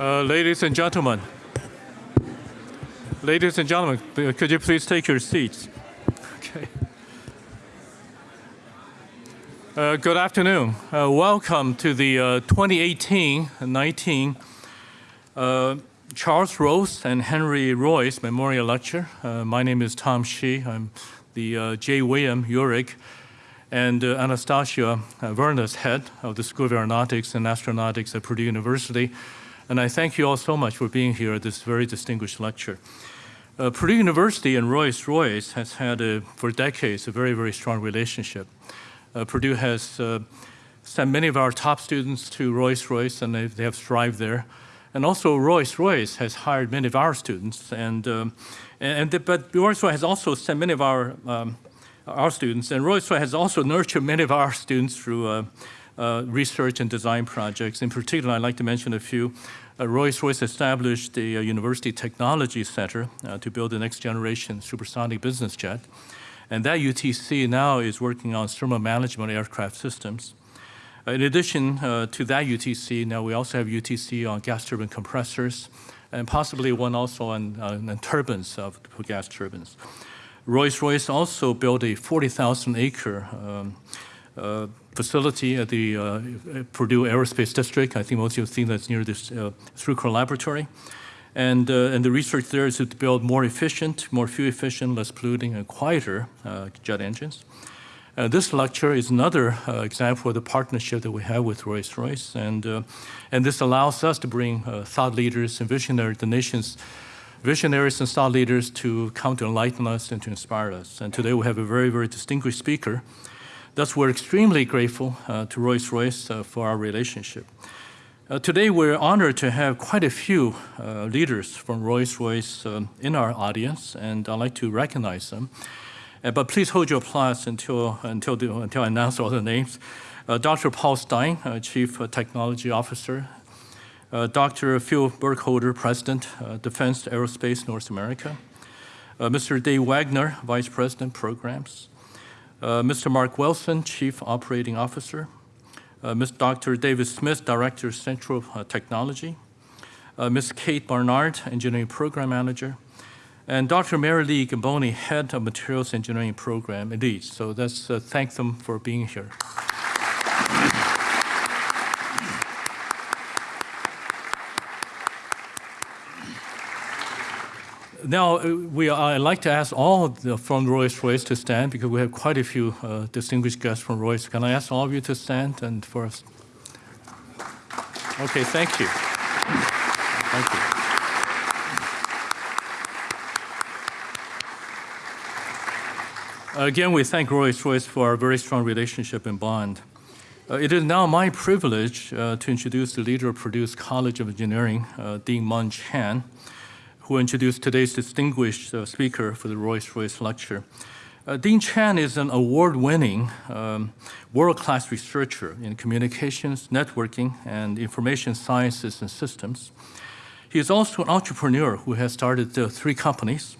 Uh, ladies and gentlemen, ladies and gentlemen, uh, could you please take your seats? Okay. Uh, good afternoon. Uh, welcome to the 2018-19 uh, Charles Rolls and Henry Royce Memorial Lecture. my name is Tom Shih. I'm the J. William Uhrig and Anastasia Vournas head of the School of Aeronautics and Astronautics at Purdue University. And I thank you all so much for being here at this very distinguished lecture. Uh, Purdue University and Rolls-Royce has had, a, for decades, a very, very strong relationship. Uh, Purdue has uh, sent many of our top students to Rolls-Royce, and they, they, have thrived there. And also, Rolls-Royce has hired many of our students, and, um, and but Rolls-Royce has also sent many of our um, our students, and Rolls-Royce has also nurtured many of our students through uh, research and design projects. In particular, I'd like to mention a few. Uh, Rolls-Royce established the uh, University Technology Center uh, to build the next generation supersonic business jet. And that UTC now is working on thermal management aircraft systems. Uh, in addition uh, to that UTC, now we also have UTC on gas turbine compressors, and possibly one also on, on turbines of gas turbines. Rolls-Royce also built a 40,000 acre um, uh, facility at the uh, Purdue Aerospace District. I think most of you have seen that's near this uh, Laboratory. And, uh, and the research there is to build more efficient, more fuel efficient, less polluting, and quieter uh, jet engines. Uh, this lecture is another uh, example of the partnership that we have with Rolls-Royce, and, uh, and this allows us to bring uh, thought leaders and visionaries, the nation's visionaries and thought leaders to come to enlighten us and to inspire us. And today we have a very, very distinguished speaker, Thus, we're extremely grateful uh, to Rolls-Royce uh, for our relationship. Uh, today, we're honored to have quite a few uh, leaders from Rolls-Royce um, in our audience, and I'd like to recognize them. Uh, but please hold your applause until, until, the, until I announce all the names. Uh, Dr. Paul Stein, Chief Technology Officer. Dr. Phil Burkholder, President, Defense Aerospace North America. Mr. Dave Wagner, Vice President, Programs. Uh, Mr. Mark Wilson, Chief Operating Officer, uh, Ms. Dr. David Smith, Director, of Central uh, Technology, Ms. Kate Barnard, Engineering Program Manager, and Dr. Mary Lee Gambone, Head of Materials Engineering Program Lead. So let's thank them for being here. Now, uh, we, I'd like to ask all the, from Rolls-Royce to stand because we have quite a few uh, distinguished guests from Rolls. Can I ask all of you to stand and for us? Okay, thank you. Thank you. Again, we thank Rolls-Royce for our very strong relationship and bond. Uh, it is now my privilege uh, to introduce the leader of Purdue's College of Engineering, uh, Dean Mung Chiang who introduced today's distinguished uh, speaker for the Rolls-Royce lecture. Uh, Dean Chiang is an award-winning um, world-class researcher in communications, networking, and information sciences and systems. He is also an entrepreneur who has started uh, three companies.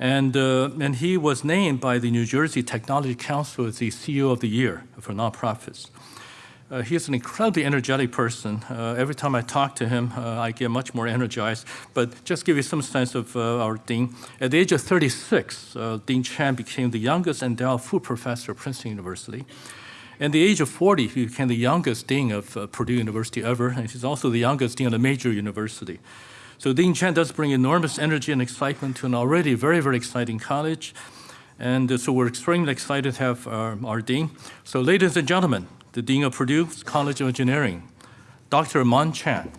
And, uh, and he was named by the New Jersey Technology Council as the CEO of the Year for nonprofits. Uh, he's an incredibly energetic person. Uh, every time I talk to him, uh, I get much more energized. But just give you some sense of uh, our dean. At the age of 36, uh, Dean Chiang became the youngest endowed Full Professor at Princeton University. At the age of 40, he became the youngest dean of uh, Purdue University ever, and he's also the youngest dean of a major university. So Dean Chiang does bring enormous energy and excitement to an already very, very exciting college. And so we're extremely excited to have our, our dean. So ladies and gentlemen, the Dean of Purdue College of Engineering, Dr. Mung Chiang.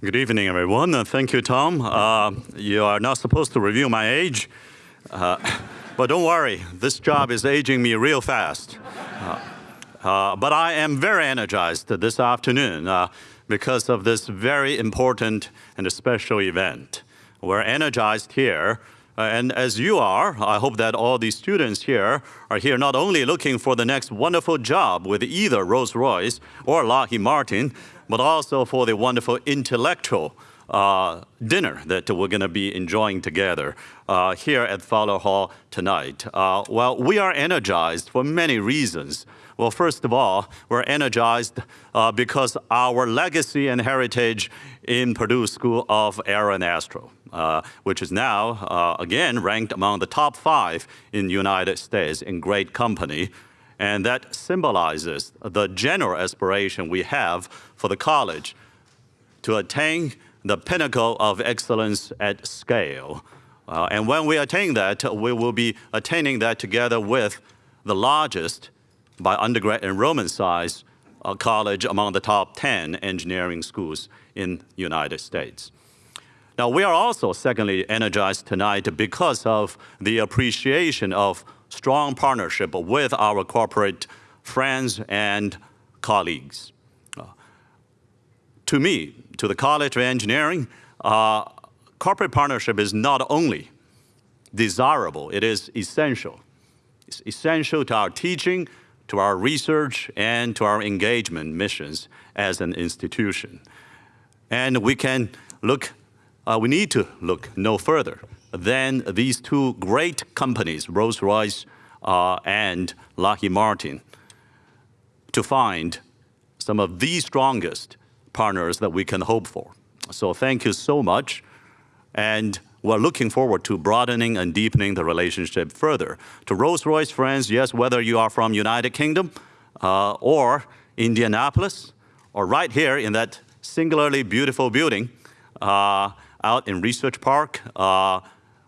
Good evening, everyone. Uh, thank you, Tom. Uh, you are not supposed to review my age, uh, but don't worry, this job is aging me real fast. Uh, uh, but I am very energized this afternoon. Because of this very important and special event. We're energized here uh, and as you are, I hope that all these students here are here not only looking for the next wonderful job with either Rolls-Royce or Lockheed Martin, but also for the wonderful intellectual uh, dinner that we're going to be enjoying together uh, here at Fowler Hall tonight. Uh, well, we are energized for many reasons. Well, first of all, we're energized uh, because our legacy and heritage in Purdue School of Aero and Astro, uh, which is now, uh, again, ranked among the top five in the United States in great company. And that symbolizes the general aspiration we have for the college to attain the pinnacle of excellence at scale. Uh, and when we attain that, we will be attaining that together with the largest, by undergrad enrollment size, uh, college among the top 10 engineering schools in the United States. Now, we are also, secondly, energized tonight because of the appreciation of strong partnership with our corporate friends and colleagues. Uh, to me, to the College of Engineering, uh, corporate partnership is not only desirable, it is essential. It's essential to our teaching, to our research, and to our engagement missions as an institution. And we can look, uh, we need to look no further than these two great companies, Rolls-Royce uh, and Lockheed Martin, to find some of the strongest partners that we can hope for. So thank you so much. And we're looking forward to broadening and deepening the relationship further. To Rolls-Royce friends, yes, whether you are from United Kingdom uh, or Indianapolis, or right here in that singularly beautiful building uh, out in Research Park, uh,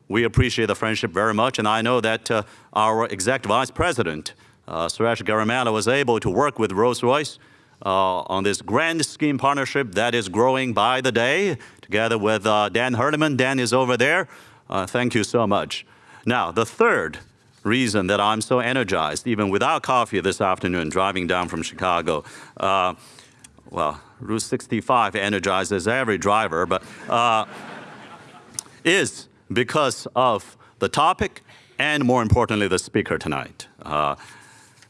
we appreciate the friendship very much. And I know that uh, our executive vice president, uh, Suresh Garimella, was able to work with Rolls-Royce uh, on this grand scheme partnership that is growing by the day, together with uh, Dan Herliman. Dan is over there. Uh, thank you so much. Now, the third reason that I'm so energized, even without coffee this afternoon, driving down from Chicago, uh, well, Route 65 energizes every driver, but uh, is because of the topic and more importantly, the speaker tonight. Uh,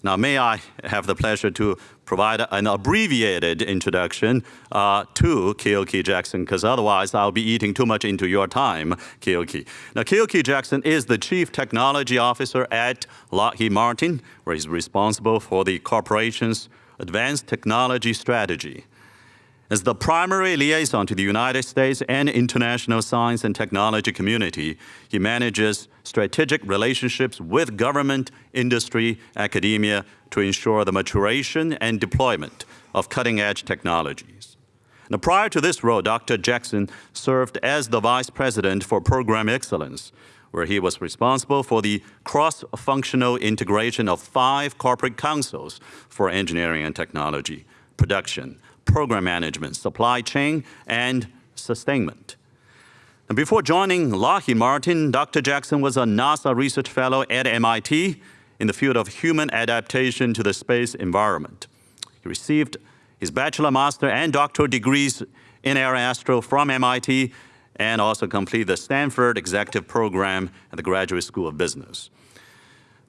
now, may I have the pleasure to provide an abbreviated introduction uh, to Keoki Jackson, because otherwise I'll be eating too much into your time, Keoki. Now, Keoki Jackson is the Chief Technology Officer at Lockheed Martin, where he's responsible for the corporation's advanced technology strategy. As the primary liaison to the United States and international science and technology community, he manages strategic relationships with government, industry, academia to ensure the maturation and deployment of cutting-edge technologies. Now, prior to this role, Dr. Jackson served as the Vice President for Program Excellence, where he was responsible for the cross-functional integration of five corporate councils for engineering and technology, production, program management, supply chain, and sustainment. And before joining Lockheed Martin, Dr. Jackson was a NASA research fellow at MIT in the field of human adaptation to the space environment. He received his bachelor, master, and doctoral degrees in aeroastro from MIT and also completed the Stanford Executive Program at the Graduate School of Business.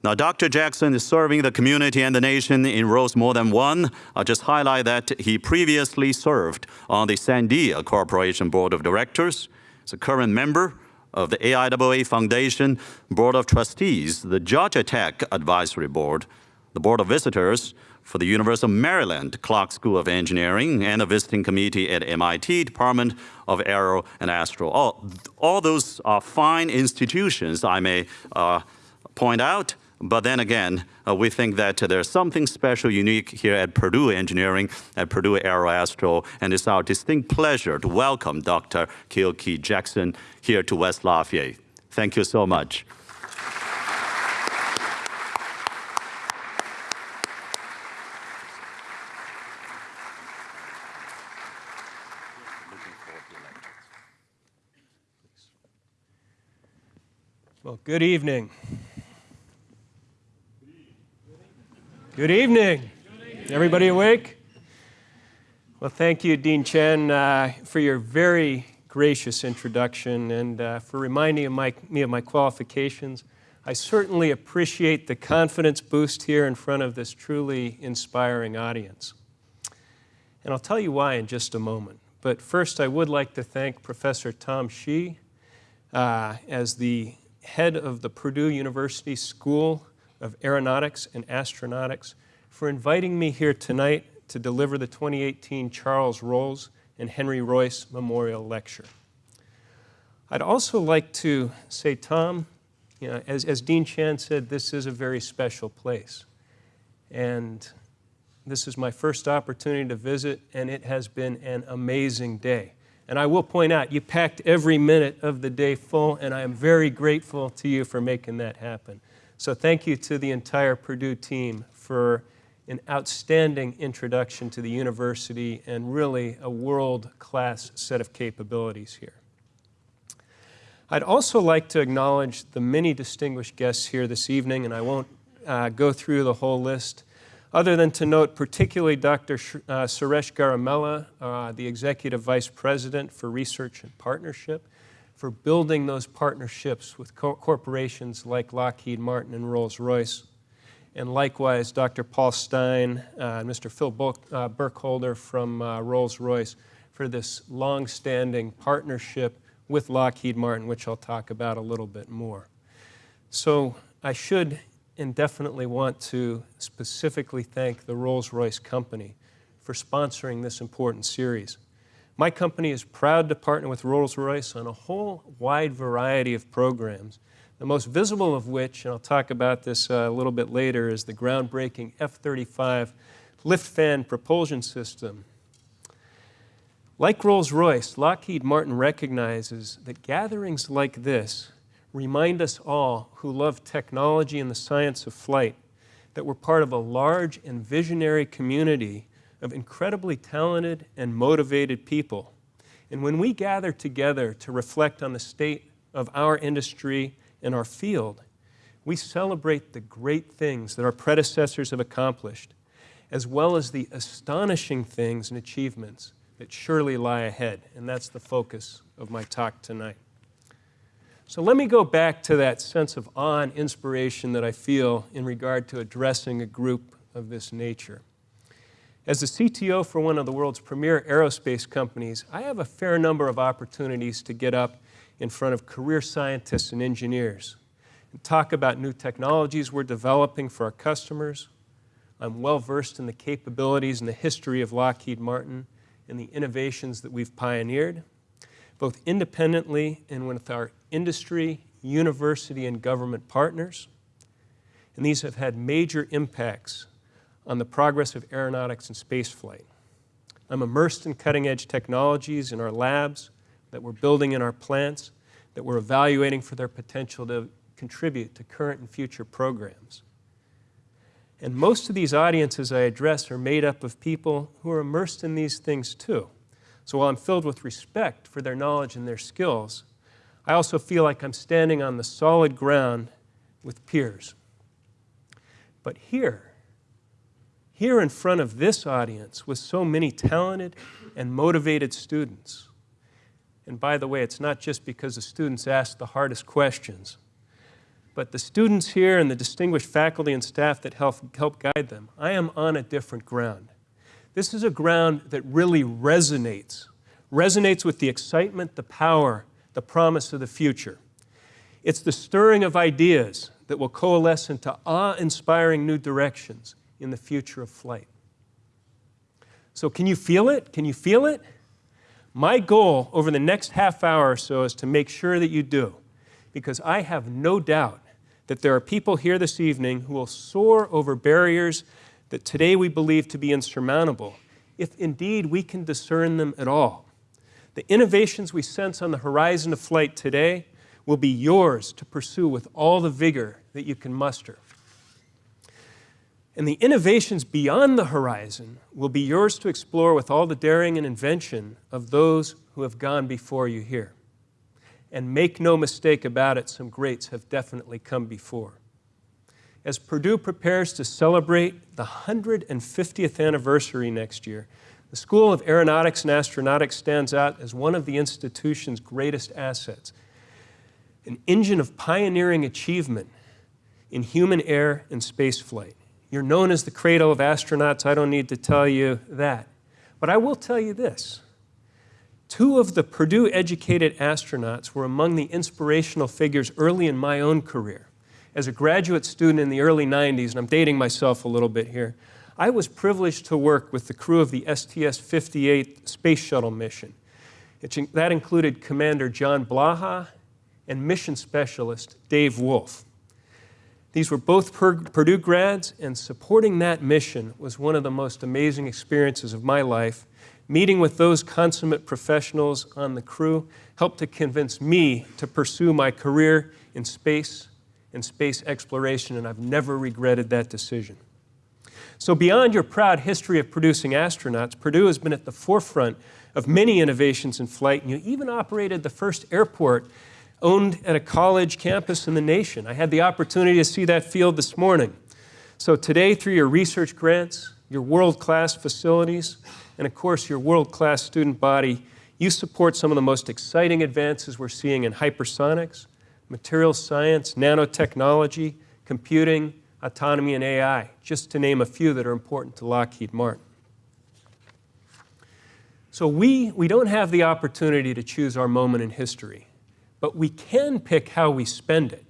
Now, Dr. Jackson is serving the community and the nation in roles more than one. I'll just highlight that he previously served on the Sandia Corporation Board of Directors. He's a current member of the AIAA Foundation Board of Trustees, the Georgia Tech Advisory Board, the Board of Visitors for the University of Maryland Clark School of Engineering, and a visiting committee at MIT Department of Aero and Astro. All, all those are fine institutions, I may uh, point out, but then again, uh, we think that there's something special, unique here at Purdue Engineering, at Purdue Aeroastro, and it's our distinct pleasure to welcome Dr. Keoki Jackson here to West Lafayette. Thank you so much. Well, good evening. Good evening. Everybody awake? Well, thank you, Dean Chiang, uh, for your very gracious introduction and uh, for reminding my, me of my qualifications. I certainly appreciate the confidence boost here in front of this truly inspiring audience. And I'll tell you why in just a moment. But first, I would like to thank Professor Tom Shih uh, as the head of the Purdue University School of Aeronautics and Astronautics for inviting me here tonight to deliver the 2018 Charles Rolls and Henry Royce Memorial Lecture. I'd also like to say, Tom, you know, as, as Dean Chiang said, this is a very special place. And this is my first opportunity to visit, and it has been an amazing day. And I will point out, you packed every minute of the day full, and I am very grateful to you for making that happen. So thank you to the entire Purdue team for an outstanding introduction to the university and really a world-class set of capabilities here. I'd also like to acknowledge the many distinguished guests here this evening, and I won't uh, go through the whole list, other than to note particularly Dr. Sh uh, Suresh Garimella, uh, the Executive Vice President for Research and Partnership, for building those partnerships with co corporations like Lockheed Martin and Rolls-Royce. And likewise, Dr. Paul Stein uh, and Mr. Phil uh, Burkholder from uh, Rolls-Royce for this long-standing partnership with Lockheed Martin, which I'll talk about a little bit more. So I should and definitely want to specifically thank the Rolls-Royce company for sponsoring this important series. My company is proud to partner with Rolls-Royce on a whole wide variety of programs, the most visible of which, and I'll talk about this uh, a little bit later, is the groundbreaking F-35 lift fan propulsion system. Like Rolls-Royce, Lockheed Martin recognizes that gatherings like this remind us all who love technology and the science of flight that we're part of a large and visionary community of incredibly talented and motivated people. And when we gather together to reflect on the state of our industry and our field, we celebrate the great things that our predecessors have accomplished, as well as the astonishing things and achievements that surely lie ahead, and that's the focus of my talk tonight. So let me go back to that sense of awe and inspiration that I feel in regard to addressing a group of this nature. As the CTO for one of the world's premier aerospace companies, I have a fair number of opportunities to get up in front of career scientists and engineers and talk about new technologies we're developing for our customers. I'm well versed in the capabilities and the history of Lockheed Martin and the innovations that we've pioneered, both independently and with our industry, university, and government partners. And these have had major impacts on the progress of aeronautics and spaceflight. I'm immersed in cutting-edge technologies in our labs that we're building in our plants, that we're evaluating for their potential to contribute to current and future programs. And most of these audiences I address are made up of people who are immersed in these things too. So while I'm filled with respect for their knowledge and their skills, I also feel like I'm standing on the solid ground with peers. But here, here in front of this audience with so many talented and motivated students, and by the way, it's not just because the students ask the hardest questions, but the students here and the distinguished faculty and staff that help, help guide them, I am on a different ground. This is a ground that really resonates, resonates with the excitement, the power, the promise of the future. It's the stirring of ideas that will coalesce into awe-inspiring new directions in the future of flight. So can you feel it? Can you feel it? My goal over the next half hour or so is to make sure that you do, because I have no doubt that there are people here this evening who will soar over barriers that today we believe to be insurmountable, if indeed we can discern them at all. The innovations we sense on the horizon of flight today will be yours to pursue with all the vigor that you can muster. And the innovations beyond the horizon will be yours to explore with all the daring and invention of those who have gone before you here. And make no mistake about it, some greats have definitely come before. As Purdue prepares to celebrate the 150th anniversary next year, the School of Aeronautics and Astronautics stands out as one of the institution's greatest assets, an engine of pioneering achievement in human air and spaceflight. You're known as the cradle of astronauts. I don't need to tell you that. But I will tell you this. Two of the Purdue educated astronauts were among the inspirational figures early in my own career. As a graduate student in the early 90s, and I'm dating myself a little bit here, I was privileged to work with the crew of the STS 58 space shuttle mission. It, that included Commander John Blaha and mission specialist Dave Wolf. These were both Purdue grads, and supporting that mission was one of the most amazing experiences of my life. Meeting with those consummate professionals on the crew helped to convince me to pursue my career in space and space exploration, and I've never regretted that decision. So beyond your proud history of producing astronauts, Purdue has been at the forefront of many innovations in flight, and you even operated the first airport owned at a college campus in the nation. I had the opportunity to see that field this morning. So today, through your research grants, your world-class facilities, and of course your world-class student body, you support some of the most exciting advances we're seeing in hypersonics, materials science, nanotechnology, computing, autonomy, and AI, just to name a few that are important to Lockheed Martin. So we, we don't have the opportunity to choose our moment in history, but we can pick how we spend it.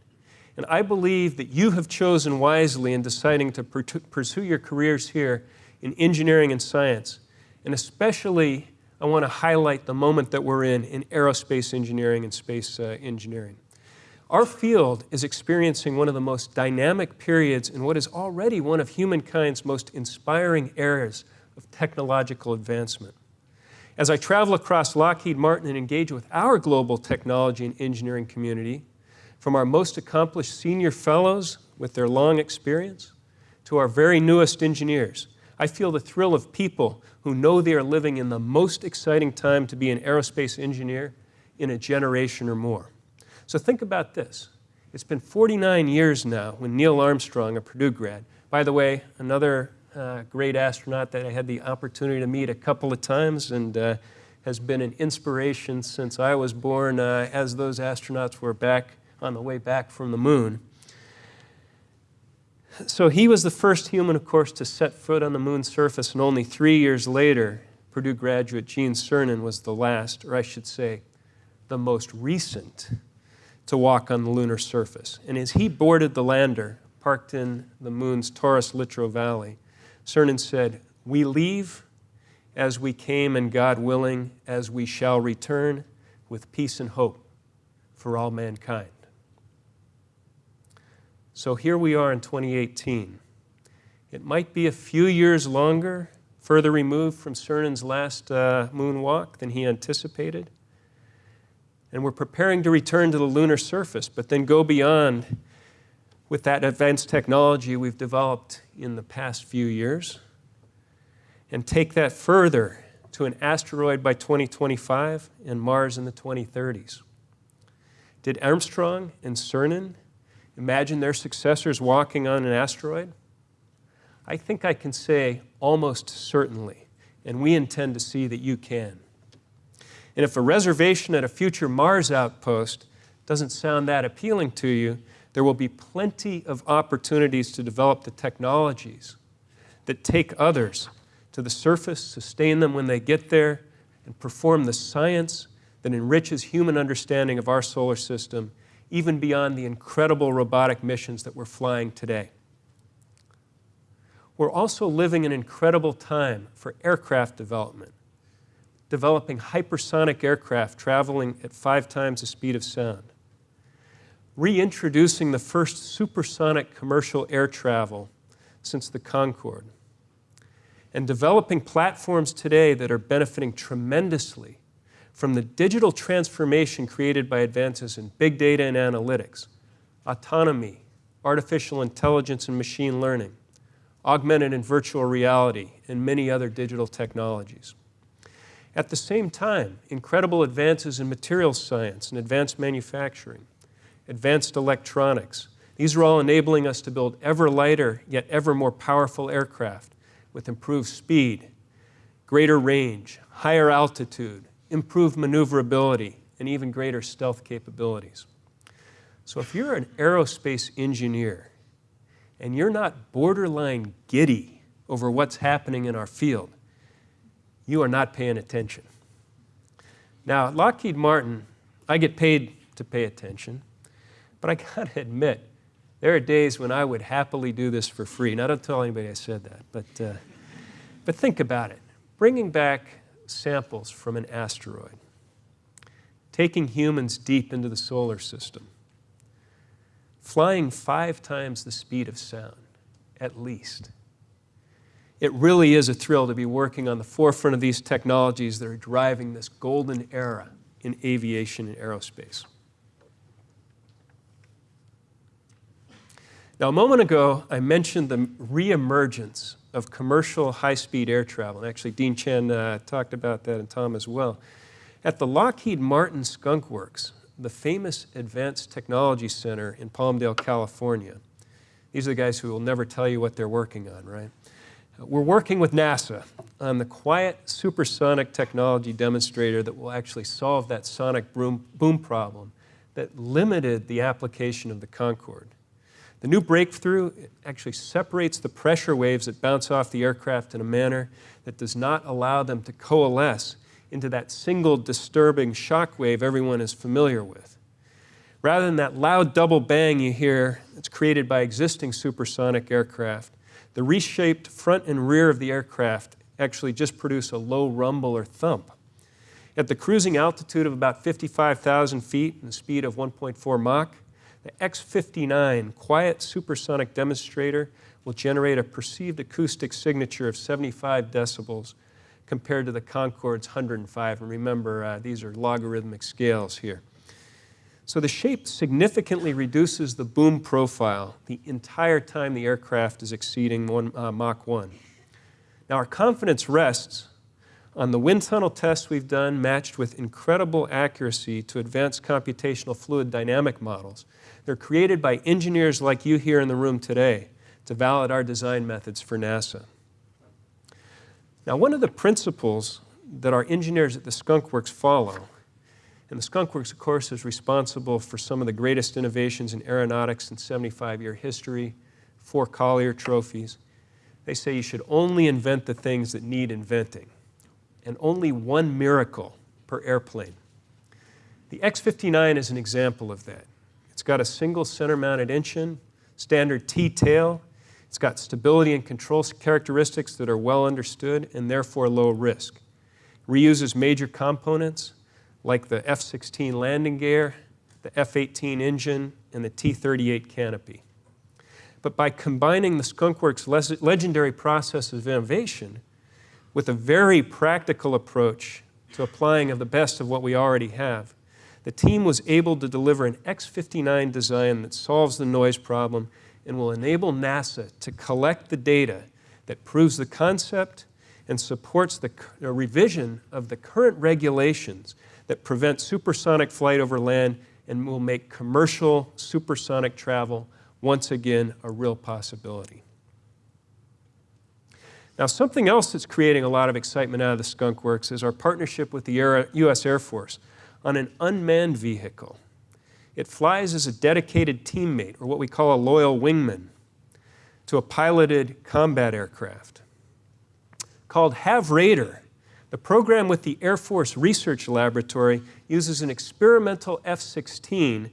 And I believe that you have chosen wisely in deciding to pursue your careers here in engineering and science. And especially, I want to highlight the moment that we're in in aerospace engineering and space uh, engineering. Our field is experiencing one of the most dynamic periods in what is already one of humankind's most inspiring eras of technological advancement. As I travel across Lockheed Martin and engage with our global technology and engineering community, from our most accomplished senior fellows with their long experience to our very newest engineers, I feel the thrill of people who know they are living in the most exciting time to be an aerospace engineer in a generation or more. So think about this. It's been 49 years now when Neil Armstrong, a Purdue grad, by the way, another uh, great astronaut that I had the opportunity to meet a couple of times and uh, has been an inspiration since I was born uh, as those astronauts were back on the way back from the moon. So he was the first human, of course, to set foot on the moon's surface, and only three years later, Purdue graduate Gene Cernan was the last, or I should say, the most recent to walk on the lunar surface. And as he boarded the lander, parked in the moon's Taurus Littrow Valley, Cernan said, We leave as we came, and God willing, as we shall return, with peace and hope for all mankind. So here we are in 2018. It might be a few years longer, further removed from Cernan's last uh, moonwalk than he anticipated and we're preparing to return to the lunar surface, but then go beyond with that advanced technology we've developed in the past few years and take that further to an asteroid by 2025 and Mars in the 2030s. Did Armstrong and Cernan imagine their successors walking on an asteroid? I think I can say almost certainly, and we intend to see that you can. And if a reservation at a future Mars outpost doesn't sound that appealing to you, there will be plenty of opportunities to develop the technologies that take others to the surface, sustain them when they get there, and perform the science that enriches human understanding of our solar system, even beyond the incredible robotic missions that we're flying today. We're also living an incredible time for aircraft development developing hypersonic aircraft traveling at five times the speed of sound, reintroducing the first supersonic commercial air travel since the Concorde, and developing platforms today that are benefiting tremendously from the digital transformation created by advances in big data and analytics, autonomy, artificial intelligence and machine learning, augmented and virtual reality, and many other digital technologies. At the same time, incredible advances in materials science and advanced manufacturing, advanced electronics, these are all enabling us to build ever lighter yet ever more powerful aircraft with improved speed, greater range, higher altitude, improved maneuverability, and even greater stealth capabilities. So if you're an aerospace engineer and you're not borderline giddy over what's happening in our field, you are not paying attention. Now, at Lockheed Martin, I get paid to pay attention, but I gotta admit, there are days when I would happily do this for free. Now, don't tell anybody I said that, but, uh, but think about it. Bringing back samples from an asteroid, taking humans deep into the solar system, flying five times the speed of sound, at least. It really is a thrill to be working on the forefront of these technologies that are driving this golden era in aviation and aerospace. Now, a moment ago, I mentioned the reemergence of commercial high-speed air travel. And actually, Dean Chiang uh, talked about that and Tom as well. At the Lockheed Martin Skunk Works, the famous Advanced Technology Center in Palmdale, California. These are the guys who will never tell you what they're working on, right? We're working with NASA on the quiet supersonic technology demonstrator that will actually solve that sonic boom, boom problem that limited the application of the Concorde. The new breakthrough actually separates the pressure waves that bounce off the aircraft in a manner that does not allow them to coalesce into that single disturbing shock wave everyone is familiar with. Rather than that loud double bang you hear that's created by existing supersonic aircraft, the reshaped front and rear of the aircraft actually just produce a low rumble or thump. At the cruising altitude of about 55,000 feet and the speed of 1.4 Mach, the X-59 quiet supersonic demonstrator will generate a perceived acoustic signature of 75 decibels compared to the Concorde's 105. And remember, uh, these are logarithmic scales here. So the shape significantly reduces the boom profile the entire time the aircraft is exceeding one, uh, Mach 1. Now our confidence rests on the wind tunnel tests we've done matched with incredible accuracy to advanced computational fluid dynamic models they're created by engineers like you here in the room today to validate our design methods for NASA. Now, one of the principles that our engineers at the Skunk Works follow, and the Skunk Works, of course, is responsible for some of the greatest innovations in aeronautics in 75-year history, four Collier trophies. They say you should only invent the things that need inventing, and only one miracle per airplane. The X-59 is an example of that. It's got a single center-mounted engine, standard T-tail. It's got stability and control characteristics that are well understood and therefore low risk. Reuses major components like the F-16 landing gear, the F-18 engine, and the T-38 canopy. But by combining the Skunkworks legendary process of innovation with a very practical approach to applying of the best of what we already have, the team was able to deliver an X-59 design that solves the noise problem and will enable NASA to collect the data that proves the concept and supports the revision of the current regulations that prevent supersonic flight over land and will make commercial supersonic travel once again a real possibility. Now, something else that's creating a lot of excitement out of the Skunk Works is our partnership with the U.S. Air Force on an unmanned vehicle. It flies as a dedicated teammate, or what we call a loyal wingman, to a piloted combat aircraft. Called Have Raider, the program with the Air Force Research Laboratory uses an experimental F-16.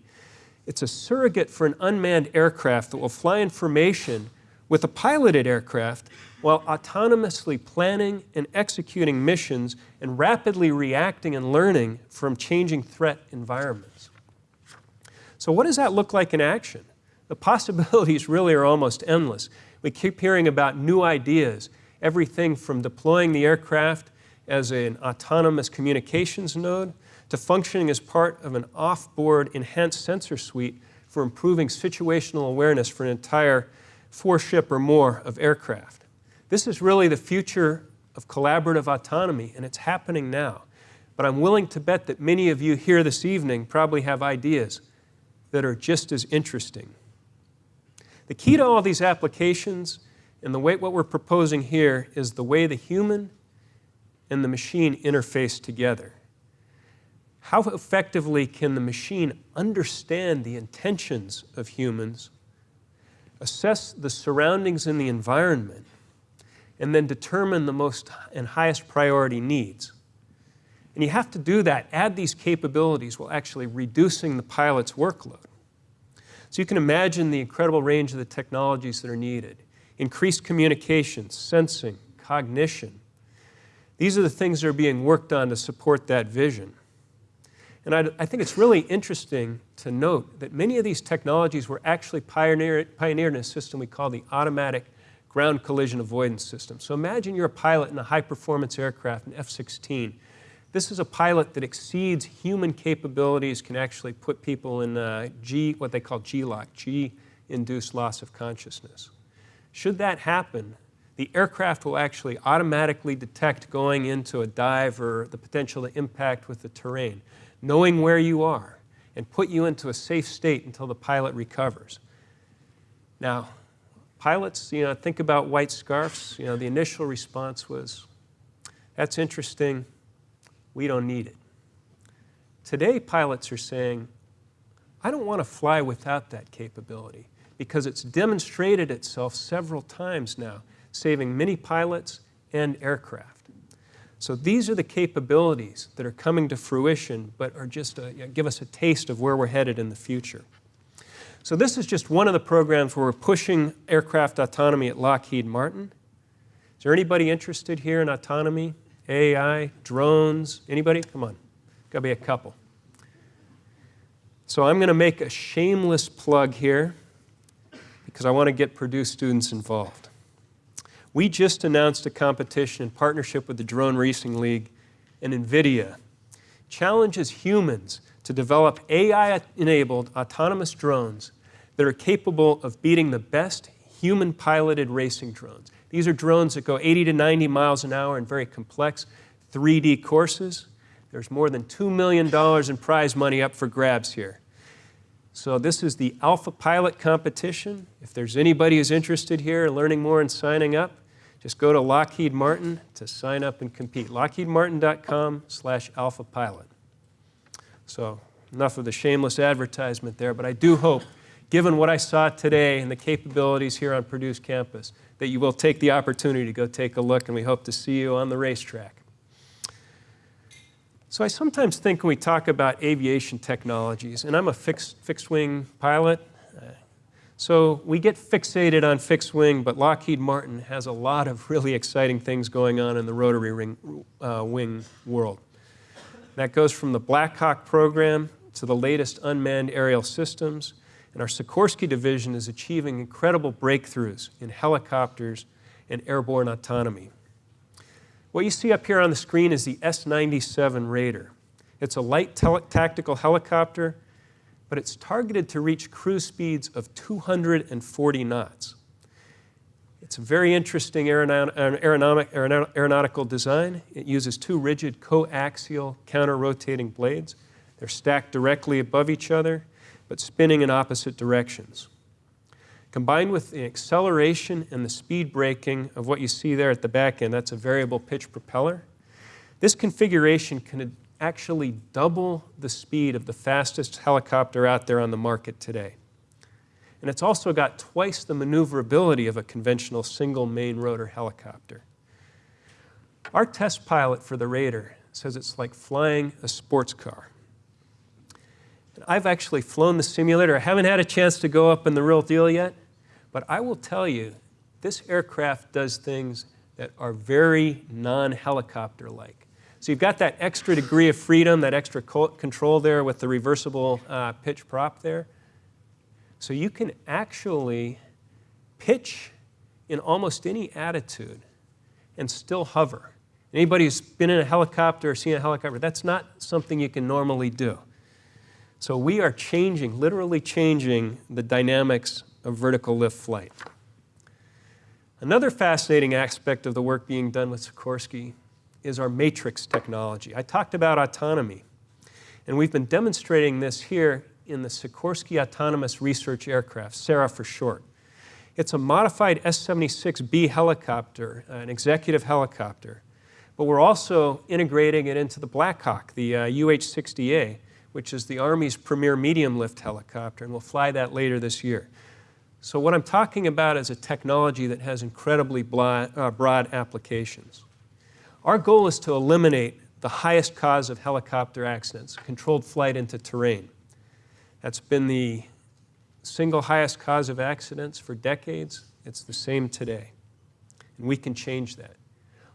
It's a surrogate for an unmanned aircraft that will fly in formation with a piloted aircraft while autonomously planning and executing missions and rapidly reacting and learning from changing threat environments. So what does that look like in action? The possibilities really are almost endless. We keep hearing about new ideas, everything from deploying the aircraft as an autonomous communications node to functioning as part of an off-board enhanced sensor suite for improving situational awareness for an entire four ship or more of aircraft. This is really the future of collaborative autonomy, and it's happening now. But I'm willing to bet that many of you here this evening probably have ideas that are just as interesting. The key to all these applications and the way what we're proposing here is the way the human and the machine interface together. How effectively can the machine understand the intentions of humans, assess the surroundings and the environment, and then determine the most and highest priority needs. And you have to do that, add these capabilities while actually reducing the pilot's workload. So you can imagine the incredible range of the technologies that are needed. Increased communication, sensing, cognition. These are the things that are being worked on to support that vision. And I, I think it's really interesting to note that many of these technologies were actually pioneered in a system we call the automatic ground collision avoidance system. So imagine you're a pilot in a high performance aircraft, an F-16. This is a pilot that exceeds human capabilities, can actually put people in uh, G, what they call G-LOC, G-induced loss of consciousness. Should that happen, the aircraft will actually automatically detect going into a dive or the potential to impact with the terrain, knowing where you are, and put you into a safe state until the pilot recovers. Now, pilots, you know, think about white scarfs. You know, the initial response was, that's interesting, we don't need it. Today, pilots are saying, I don't want to fly without that capability because it's demonstrated itself several times now, saving many pilots and aircraft. So these are the capabilities that are coming to fruition, but are just a, give us a taste of where we're headed in the future. So this is just one of the programs where we're pushing aircraft autonomy at Lockheed Martin. Is there anybody interested here in autonomy? AI, drones, anybody? Come on, gotta be a couple. So I'm going to make a shameless plug here because I want to get Purdue students involved. We just announced a competition in partnership with the Drone Racing League and NVIDIA. Challenges humans to develop AI-enabled autonomous drones that are capable of beating the best human-piloted racing drones. These are drones that go 80 to 90 miles an hour in very complex 3D courses. There's more than $2 million in prize money up for grabs here. So this is the Alpha Pilot competition. If there's anybody who's interested here in learning more and signing up, just go to Lockheed Martin to sign up and compete. LockheedMartin.com slash Alpha Pilot. So enough of the shameless advertisement there, but I do hope, given what I saw today and the capabilities here on Purdue's campus, that you will take the opportunity to go take a look, and we hope to see you on the racetrack. So I sometimes think when we talk about aviation technologies, and I'm a fixed, fixed wing pilot, uh, so we get fixated on fixed wing, but Lockheed Martin has a lot of really exciting things going on in the rotary ring, uh, wing world. That goes from the Black Hawk program to the latest unmanned aerial systems, and our Sikorsky division is achieving incredible breakthroughs in helicopters and airborne autonomy. What you see up here on the screen is the S-97 Raider. It's a light tactical helicopter, but it's targeted to reach cruise speeds of 240 knots. It's a very interesting aeronautical design. It uses two rigid coaxial counter-rotating blades. They're stacked directly above each other, but spinning in opposite directions. Combined with the acceleration and the speed braking of what you see there at the back end, that's a variable pitch propeller. This configuration can actually double the speed of the fastest helicopter out there on the market today. And it's also got twice the maneuverability of a conventional single main rotor helicopter. Our test pilot for the Raider says it's like flying a sports car. I've actually flown the simulator. I haven't had a chance to go up in the real deal yet, but I will tell you, this aircraft does things that are very non-helicopter-like. So you've got that extra degree of freedom, that extra control there with the reversible uh, pitch prop there. So you can actually pitch in almost any attitude and still hover. Anybody who's been in a helicopter or seen a helicopter, that's not something you can normally do. So we are changing, literally changing the dynamics of vertical lift flight. Another fascinating aspect of the work being done with Sikorsky is our matrix technology. I talked about autonomy, and we've been demonstrating this here in the Sikorsky Autonomous Research Aircraft, SARA for short. It's a modified S-76B helicopter, an executive helicopter, but we're also integrating it into the Black Hawk, the uh, UH-60A, which is the Army's premier medium lift helicopter, and we'll fly that later this year. So what I'm talking about is a technology that has incredibly broad, uh, broad applications. Our goal is to eliminate the highest cause of helicopter accidents, controlled flight into terrain. That's been the single highest cause of accidents for decades. It's the same today. And we can change that.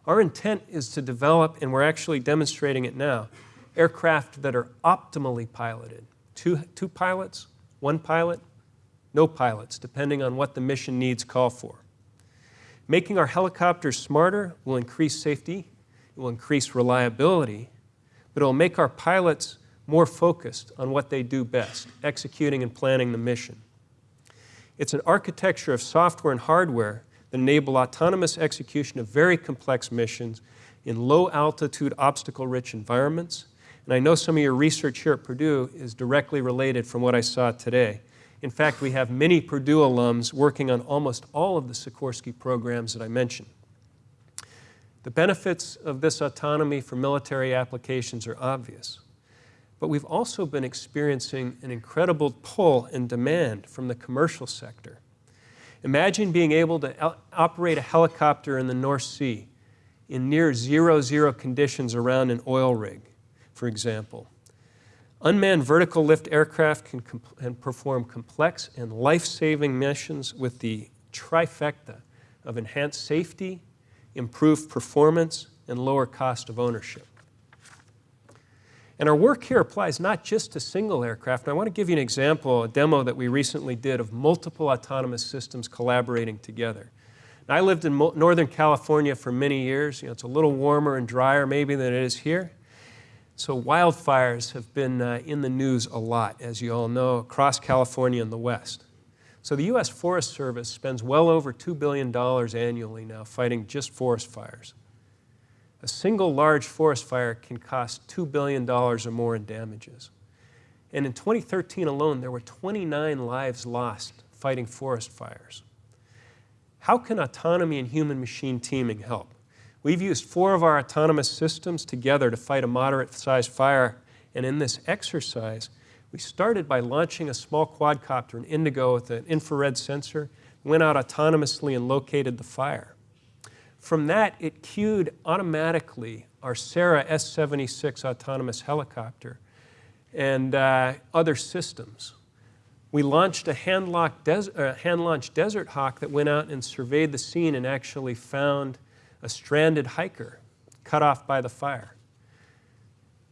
Our intent is to develop, and we're actually demonstrating it now, aircraft that are optimally piloted. Two, two pilots, one pilot, no pilots, depending on what the mission needs call for. Making our helicopters smarter will increase safety, it will increase reliability, but it will make our pilots more focused on what they do best, executing and planning the mission. It's an architecture of software and hardware that enable autonomous execution of very complex missions in low altitude, obstacle rich environments. And I know some of your research here at Purdue is directly related from what I saw today. In fact, we have many Purdue alums working on almost all of the Sikorsky programs that I mentioned. The benefits of this autonomy for military applications are obvious. But we've also been experiencing an incredible pull and demand from the commercial sector. Imagine being able to operate a helicopter in the North Sea in near zero zero conditions around an oil rig, for example. Unmanned vertical lift aircraft can, can perform complex and life-saving missions with the trifecta of enhanced safety, improved performance, and lower cost of ownership. And our work here applies not just to single aircraft. I want to give you an example, a demo that we recently did of multiple autonomous systems collaborating together. Now, I lived in Northern California for many years. You know, it's a little warmer and drier maybe than it is here. So wildfires have been uh, in the news a lot, as you all know, across California and the West. So the U.S. Forest Service spends well over $2 billion annually now fighting just forest fires. A single large forest fire can cost $2 billion or more in damages. And in 2013 alone, there were 29 lives lost fighting forest fires. How can autonomy and human-machine teaming help? We've used four of our autonomous systems together to fight a moderate-sized fire, and in this exercise, we started by launching a small quadcopter, an Indigo with an infrared sensor, went out autonomously and located the fire. From that, it cued automatically our SARA S-76 autonomous helicopter and uh, other systems. We launched a hand-launched des uh, hand Desert Hawk that went out and surveyed the scene and actually found a stranded hiker cut off by the fire.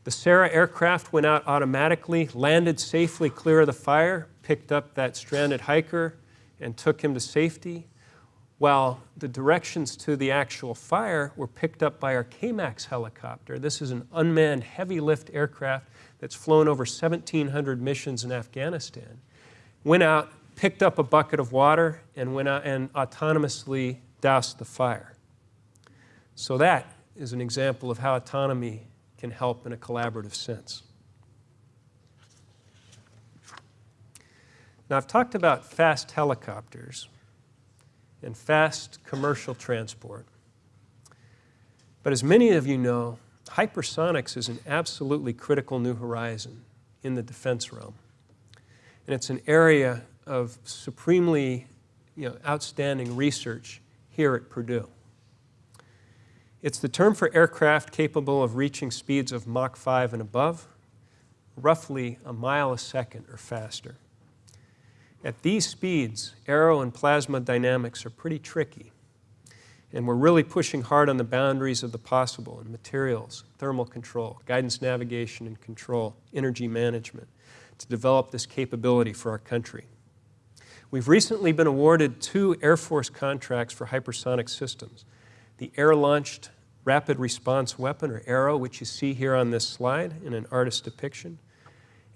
The SARA aircraft went out automatically, landed safely clear of the fire, picked up that stranded hiker, and took him to safety, while the directions to the actual fire were picked up by our KMAX helicopter. This is an unmanned heavy lift aircraft that's flown over 1,700 missions in Afghanistan. Went out, picked up a bucket of water, and went out and autonomously doused the fire. So that is an example of how autonomy can help in a collaborative sense. Now, I've talked about fast helicopters and fast commercial transport. But as many of you know, hypersonics is an absolutely critical new horizon in the defense realm. And it's an area of supremely you know, outstanding research here at Purdue. It's the term for aircraft capable of reaching speeds of Mach 5 and above, roughly a mile a second or faster. At these speeds, aero and plasma dynamics are pretty tricky. And we're really pushing hard on the boundaries of the possible in materials, thermal control, guidance navigation and control, energy management, to develop this capability for our country. We've recently been awarded two Air Force contracts for hypersonic systems the Air-Launched Rapid Response Weapon, or ARRW, which you see here on this slide in an artist depiction,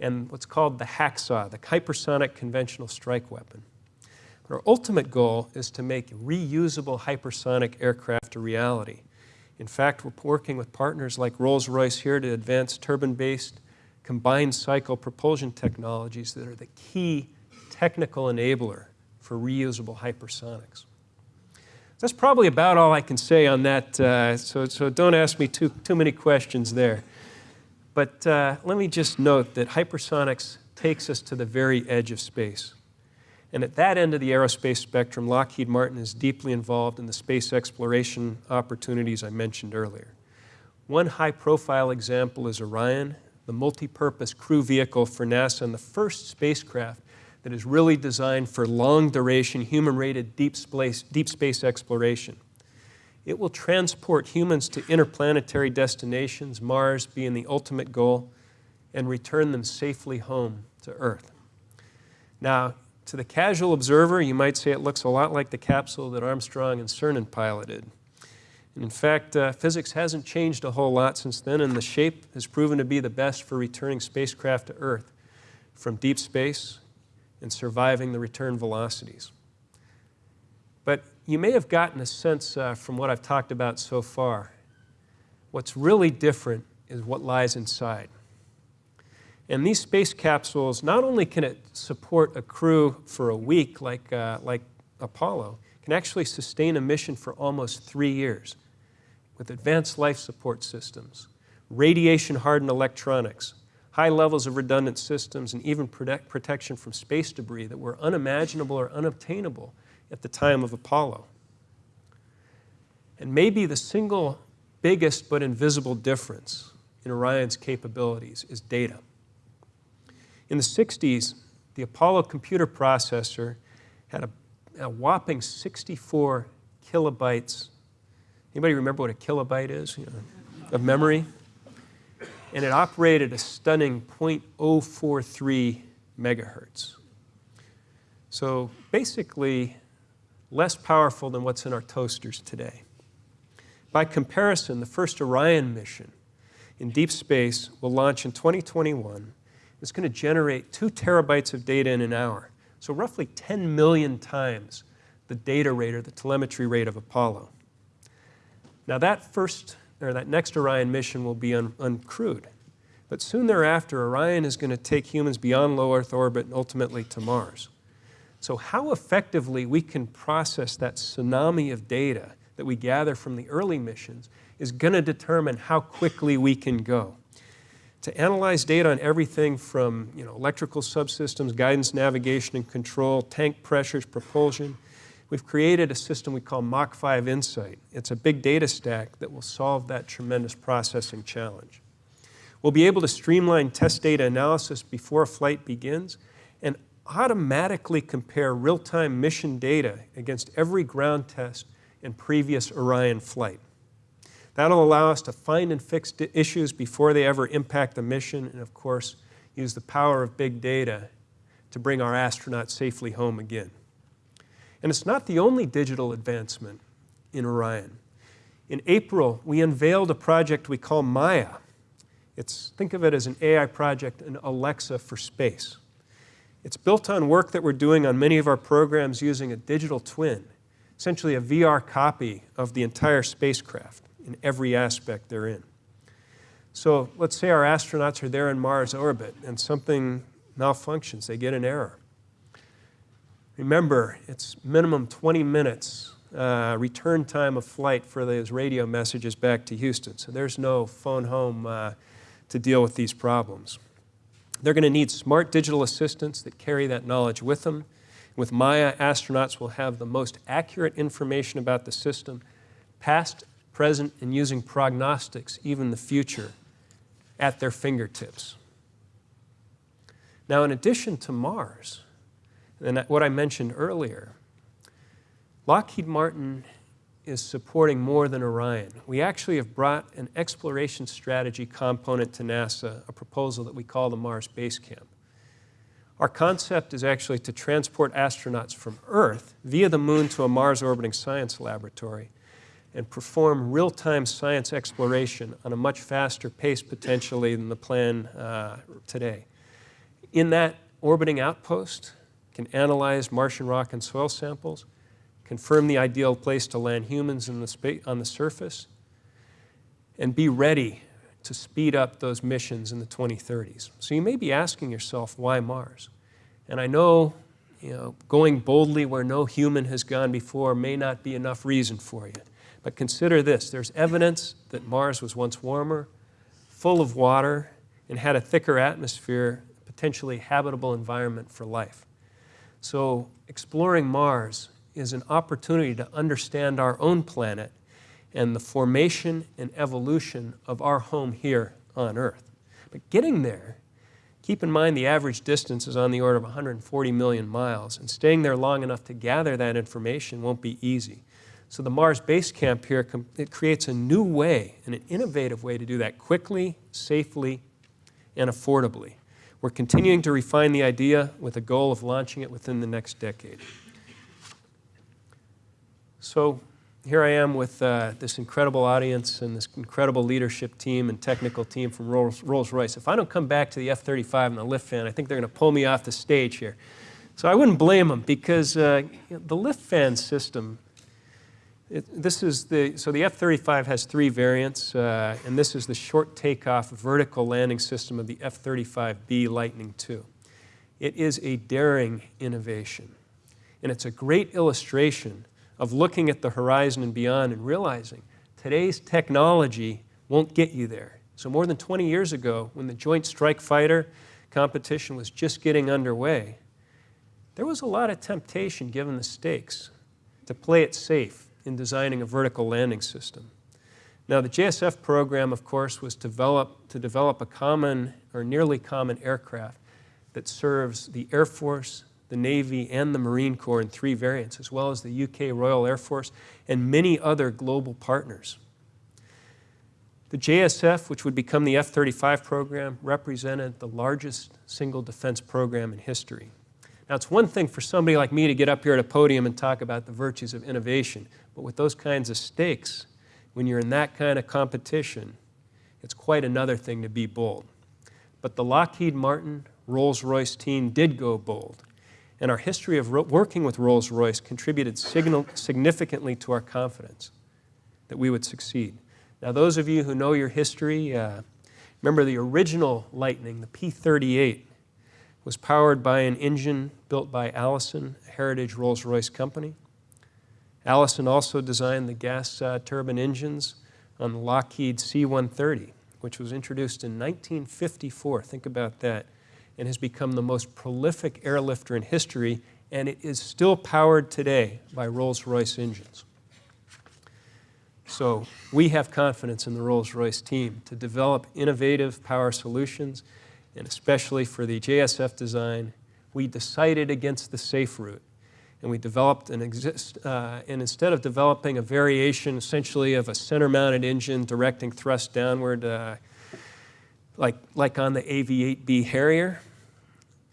and what's called the hacksaw, the Hypersonic Conventional Strike Weapon. Our ultimate goal is to make reusable hypersonic aircraft a reality. In fact, we're working with partners like Rolls-Royce here to advance turbine-based combined cycle propulsion technologies that are the key technical enabler for reusable hypersonics. That's probably about all I can say on that, uh, so, so don't ask me too, too many questions there. But uh, let me just note that hypersonics takes us to the very edge of space. And at that end of the aerospace spectrum, Lockheed Martin is deeply involved in the space exploration opportunities I mentioned earlier. One high-profile example is Orion, the multi-purpose crew vehicle for NASA and the first spacecraft that is really designed for long-duration, human-rated deep space, deep space exploration. It will transport humans to interplanetary destinations, Mars being the ultimate goal, and return them safely home to Earth. Now, to the casual observer, you might say it looks a lot like the capsule that Armstrong and Cernan piloted. And in fact, uh, physics hasn't changed a whole lot since then, and the shape has proven to be the best for returning spacecraft to Earth from deep space and surviving the return velocities. But you may have gotten a sense uh, from what I've talked about so far. What's really different is what lies inside. And these space capsules, not only can it support a crew for a week like, uh, like Apollo, can actually sustain a mission for almost three years with advanced life support systems, radiation-hardened electronics, high levels of redundant systems, and even protect, protection from space debris that were unimaginable or unobtainable at the time of Apollo. And maybe the single biggest but invisible difference in Orion's capabilities is data. In the 60s, the Apollo computer processor had a, a whopping 64 kilobytes. Anybody remember what a kilobyte is you know, of memory? And it operated a stunning 0.043 megahertz. So basically, less powerful than what's in our toasters today. By comparison, the first Orion mission in deep space will launch in 2021. It's going to generate two terabytes of data in an hour, so roughly 10 million times the data rate or the telemetry rate of Apollo. Now that first, or that next Orion mission will be un uncrewed, but soon thereafter, Orion is going to take humans beyond low Earth orbit and ultimately to Mars. So how effectively we can process that tsunami of data that we gather from the early missions is going to determine how quickly we can go. To analyze data on everything from you know, electrical subsystems, guidance, navigation, and control, tank pressures, propulsion, we've created a system we call Mach 5 Insight. It's a big data stack that will solve that tremendous processing challenge. We'll be able to streamline test data analysis before a flight begins automatically compare real-time mission data against every ground test and previous Orion flight. That'll allow us to find and fix issues before they ever impact the mission and of course use the power of big data to bring our astronauts safely home again. And it's not the only digital advancement in Orion. In April, we unveiled a project we call Maya. It's, think of it as an AI project, an Alexa for space. It's built on work that we're doing on many of our programs using a digital twin essentially a VR copy of the entire spacecraft in every aspect they're in. So let's say our astronauts are there in Mars orbit and something malfunctions, they get an error. Remember, it's minimum 20 minutes uh, return time of flight for those radio messages back to Houston. So there's no phone home uh, to deal with these problems. They're going to need smart digital assistants that carry that knowledge with them with Maya, astronauts will have the most accurate information about the system, past, present, and using prognostics, even the future, at their fingertips. Now, in addition to Mars, and what I mentioned earlier, Lockheed Martin is supporting more than Orion. We actually have brought an exploration strategy component to NASA, a proposal that we call the Mars Base Camp. Our concept is actually to transport astronauts from Earth via the moon to a Mars orbiting science laboratory and perform real-time science exploration on a much faster pace potentially than the plan uh, today. In that orbiting outpost, can analyze Martian rock and soil samples, confirm the ideal place to land humans the on the surface, and be ready to speed up those missions in the 2030s. So you may be asking yourself, why Mars? And I know, you know, going boldly where no human has gone before may not be enough reason for you. But consider this, there's evidence that Mars was once warmer, full of water, and had a thicker atmosphere, potentially habitable environment for life. So exploring Mars is an opportunity to understand our own planet and the formation and evolution of our home here on Earth. But getting there, keep in mind the average distance is on the order of 140 million miles, and staying there long enough to gather that information won't be easy. So the Mars Base Camp here, it creates a new way and an innovative way to do that quickly, safely, and affordably. We're continuing to refine the idea with a goal of launching it within the next decade. So here I am with uh, this incredible audience and this incredible leadership team and technical team from Rolls-Royce. If I don't come back to the F-35 and the lift fan, I think they're going to pull me off the stage here. So I wouldn't blame them because uh, the lift fan system it, this is the, so the F-35 has three variants, uh, and this is the short takeoff vertical landing system of the F-35B Lightning II. It is a daring innovation, and it's a great illustration of looking at the horizon and beyond and realizing today's technology won't get you there. So more than 20 years ago, when the Joint Strike Fighter competition was just getting underway, there was a lot of temptation, given the stakes, to play it safe in designing a vertical landing system. Now, the JSF program, of course, was develop, to develop a common or nearly common aircraft that serves the Air Force, the Navy, and the Marine Corps in three variants, as well as the UK Royal Air Force and many other global partners. The JSF, which would become the F-35 program, represented the largest single defense program in history. Now, it's one thing for somebody like me to get up here at a podium and talk about the virtues of innovation, but with those kinds of stakes, when you're in that kind of competition, it's quite another thing to be bold. But the Lockheed Martin Rolls-Royce team did go bold, and our history of working with Rolls-Royce contributed significantly to our confidence that we would succeed. Now, those of you who know your history, uh, remember the original Lightning, the P-38, was powered by an engine built by Allison, a heritage Rolls-Royce company. Allison also designed the gas uh, turbine engines on the Lockheed C-130, which was introduced in 1954. Think about that. And has become the most prolific airlifter in history, and it is still powered today by Rolls-Royce engines. So we have confidence in the Rolls-Royce team to develop innovative power solutions and especially for the JSF design, we decided against the safe route. And we developed an exist, uh, and instead of developing a variation essentially of a center-mounted engine directing thrust downward, uh, like, like on the AV-8B Harrier,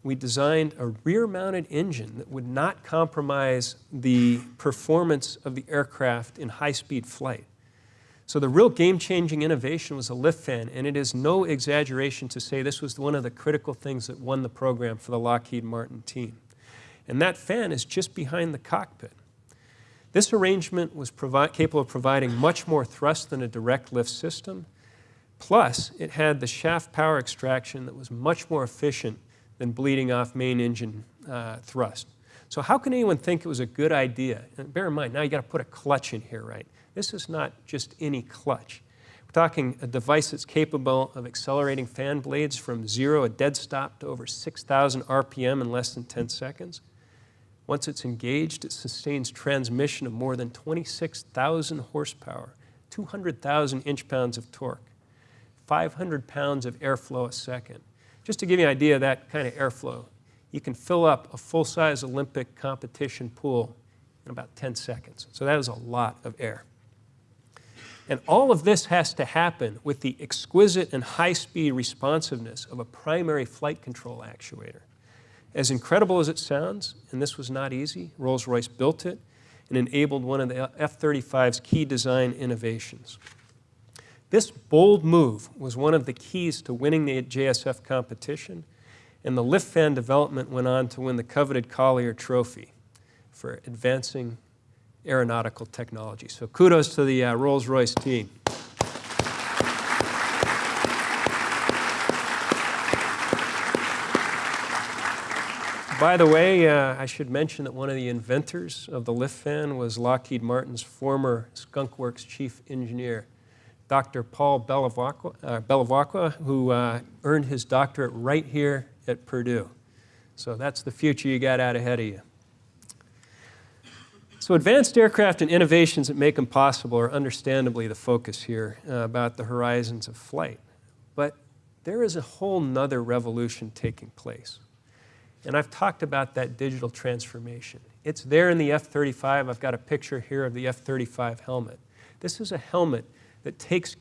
we designed a rear-mounted engine that would not compromise the performance of the aircraft in high-speed flight. So the real game-changing innovation was a lift fan, and it is no exaggeration to say this was one of the critical things that won the program for the Lockheed Martin team. And that fan is just behind the cockpit. This arrangement was capable of providing much more thrust than a direct lift system, plus it had the shaft power extraction that was much more efficient than bleeding off main engine uh, thrust. So how can anyone think it was a good idea? And bear in mind, now you got to put a clutch in here, right? This is not just any clutch. We're talking a device that's capable of accelerating fan blades from zero, a dead stop, to over 6,000 RPM in less than 10 seconds. Once it's engaged, it sustains transmission of more than 26,000 horsepower, 200,000 inch-pounds of torque, 500 pounds of airflow a second. Just to give you an idea of that kind of airflow, you can fill up a full-size Olympic competition pool in about 10 seconds. So that is a lot of air. And all of this has to happen with the exquisite and high-speed responsiveness of a primary flight control actuator. As incredible as it sounds, and this was not easy, Rolls-Royce built it and enabled one of the F-35's key design innovations. This bold move was one of the keys to winning the JSF competition, and the lift fan development went on to win the coveted Collier Trophy for advancing aeronautical technology. So kudos to the uh, Rolls-Royce team. By the way, uh, I should mention that one of the inventors of the lift fan was Lockheed Martin's former Skunk Works chief engineer, Dr. Paul Bevilaqua, uh, who uh, earned his doctorate right here at Purdue. So that's the future you got out ahead of you. So advanced aircraft and innovations that make them possible are understandably the focus here uh, about the horizons of flight. But there is a whole nother revolution taking place. And I've talked about that digital transformation. It's there in the F-35. I've got a picture here of the F-35 helmet. This is a helmet that takes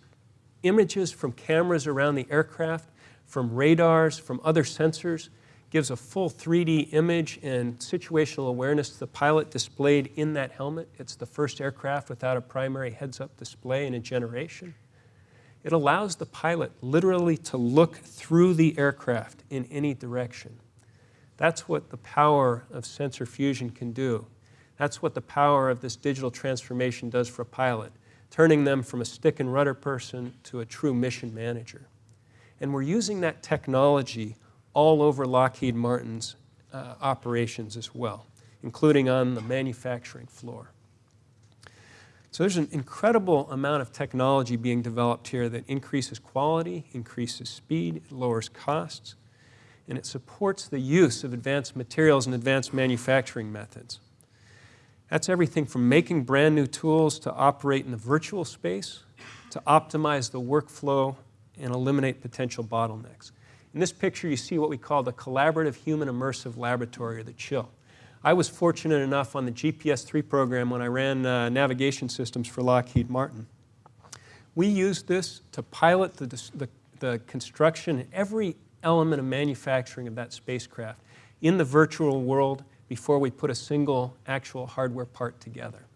images from cameras around the aircraft, from radars, from other sensors, gives a full 3D image and situational awareness to the pilot displayed in that helmet. It's the first aircraft without a primary heads-up display in a generation. It allows the pilot literally to look through the aircraft in any direction. That's what the power of sensor fusion can do. That's what the power of this digital transformation does for a pilot, turning them from a stick and rudder person to a true mission manager. And we're using that technology all over Lockheed Martin's uh, operations as well, including on the manufacturing floor. So there's an incredible amount of technology being developed here that increases quality, increases speed, lowers costs, and it supports the use of advanced materials and advanced manufacturing methods. That's everything from making brand new tools to operate in the virtual space, to optimize the workflow and eliminate potential bottlenecks. In this picture, you see what we call the Collaborative Human Immersive Laboratory, or the CHILL. I was fortunate enough on the GPS-3 program when I ran uh, navigation systems for Lockheed Martin. We used this to pilot the, the, the construction and every element of manufacturing of that spacecraft in the virtual world before we put a single actual hardware part together.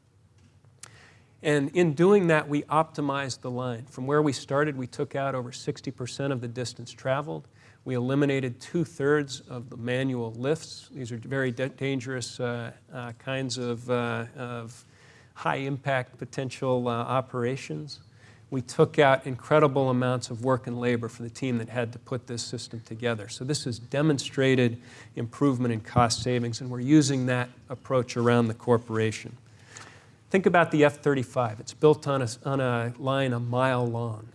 And in doing that, we optimized the line. From where we started, we took out over 60% of the distance traveled. We eliminated two-thirds of the manual lifts. These are very dangerous uh, uh, kinds of, uh, of high-impact potential uh, operations. We took out incredible amounts of work and labor for the team that had to put this system together. So this has demonstrated improvement in cost savings, and we're using that approach around the corporation. Think about the F-35. It's built on a, on a line a mile long.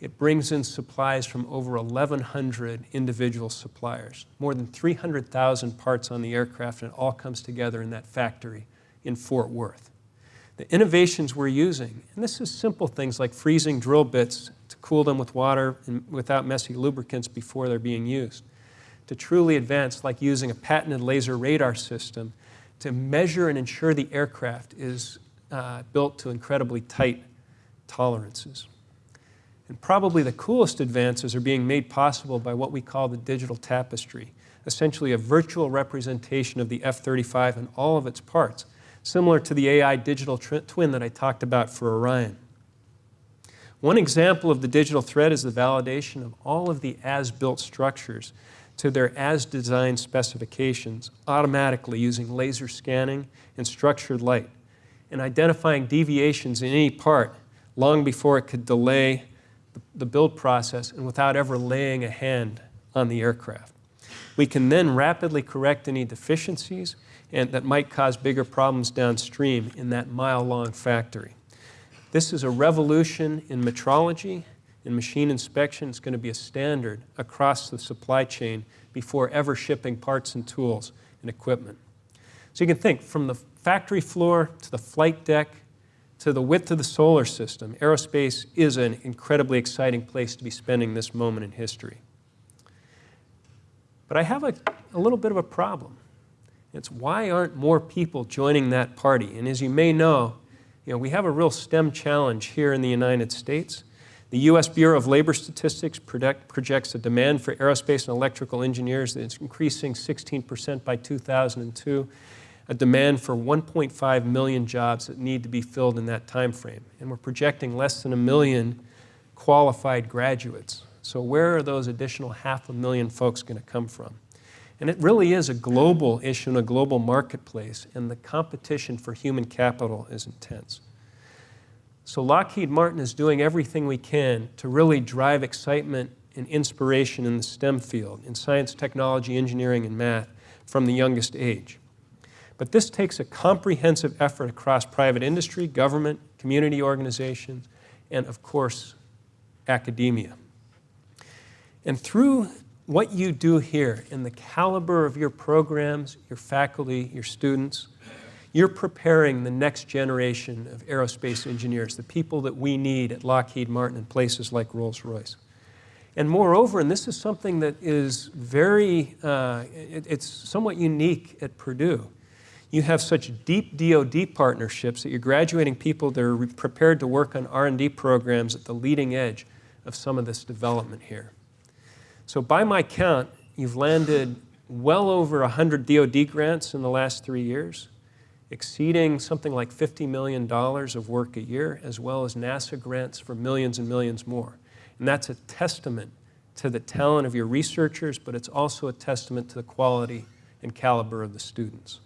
It brings in supplies from over 1,100 individual suppliers, more than 300,000 parts on the aircraft, and it all comes together in that factory in Fort Worth. The innovations we're using, and this is simple things like freezing drill bits to cool them with water and without messy lubricants before they're being used, to truly advanced like using a patented laser radar system to measure and ensure the aircraft is uh, built to incredibly tight tolerances. And probably the coolest advances are being made possible by what we call the digital tapestry, essentially a virtual representation of the F-35 and all of its parts, similar to the AI digital twin that I talked about for Orion. One example of the digital thread is the validation of all of the as-built structures to their as-designed specifications automatically using laser scanning and structured light and identifying deviations in any part long before it could delay the build process and without ever laying a hand on the aircraft. We can then rapidly correct any deficiencies and that might cause bigger problems downstream in that mile-long factory. This is a revolution in metrology, in machine inspection. It's going to be a standard across the supply chain before ever shipping parts and tools and equipment. So you can think from the factory floor to the flight deck to the width of the solar system, aerospace is an incredibly exciting place to be spending this moment in history. But I have a, a little bit of a problem. It's why aren't more people joining that party? And as you may know, you know, we have a real STEM challenge here in the United States. The U.S. Bureau of Labor Statistics project, projects a demand for aerospace and electrical engineers that's increasing 16% by 2002 a demand for 1.5 million jobs that need to be filled in that time frame. And we're projecting less than a million qualified graduates. So where are those additional half a million folks going to come from? And it really is a global issue in a global marketplace, and the competition for human capital is intense. So Lockheed Martin is doing everything we can to really drive excitement and inspiration in the STEM field, in science, technology, engineering, and math from the youngest age. But this takes a comprehensive effort across private industry, government, community organizations, and of course, academia. And through what you do here in the caliber of your programs, your faculty, your students, You're preparing the next generation of aerospace engineers, the people that we need at Lockheed Martin and places like Rolls-Royce. And moreover, and this is something that is very, uh, it, it's somewhat unique at Purdue, you have such deep DoD partnerships that you're graduating people that are prepared to work on R&D programs at the leading edge of some of this development here. So by my count, you've landed well over 100 DoD grants in the last three years, exceeding something like $50 million of work a year, as well as NASA grants for millions and millions more. And that's a testament to the talent of your researchers, but it's also a testament to the quality and caliber of the students.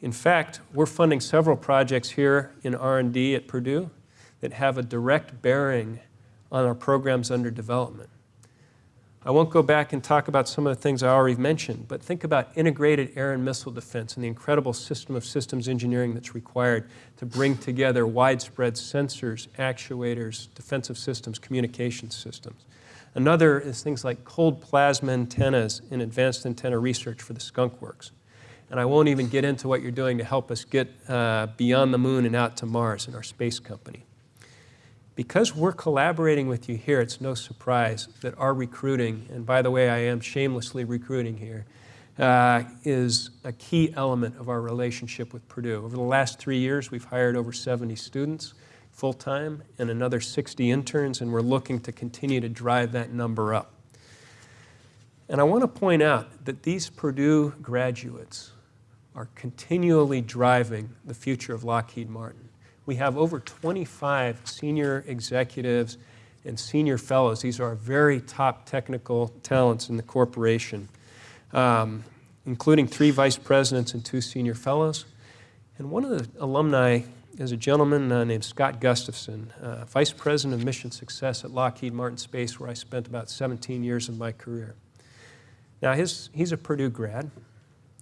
In fact, we're funding several projects here in R&D at Purdue that have a direct bearing on our programs under development. I won't go back and talk about some of the things I already mentioned, but think about integrated air and missile defense and the incredible system of systems engineering that's required to bring together widespread sensors, actuators, defensive systems, communication systems. Another is things like cold plasma antennas and advanced antenna research for the skunk works. And I won't even get into what you're doing to help us get uh, beyond the moon and out to Mars in our space company. Because we're collaborating with you here, it's no surprise that our recruiting, and by the way, I am shamelessly recruiting here, uh, is a key element of our relationship with Purdue. Over the last three years, we've hired over 70 students full-time and another 60 interns, and we're looking to continue to drive that number up. And I want to point out that these Purdue graduates are continually driving the future of Lockheed Martin we have over 25 senior executives and senior fellows. These are very top technical talents in the corporation, um, including three vice presidents and two senior fellows. And one of the alumni is a gentleman uh, named Scott Gustafson, uh, vice president of mission success at Lockheed Martin Space, where I spent about 17 years of my career. Now, his, he's a Purdue grad.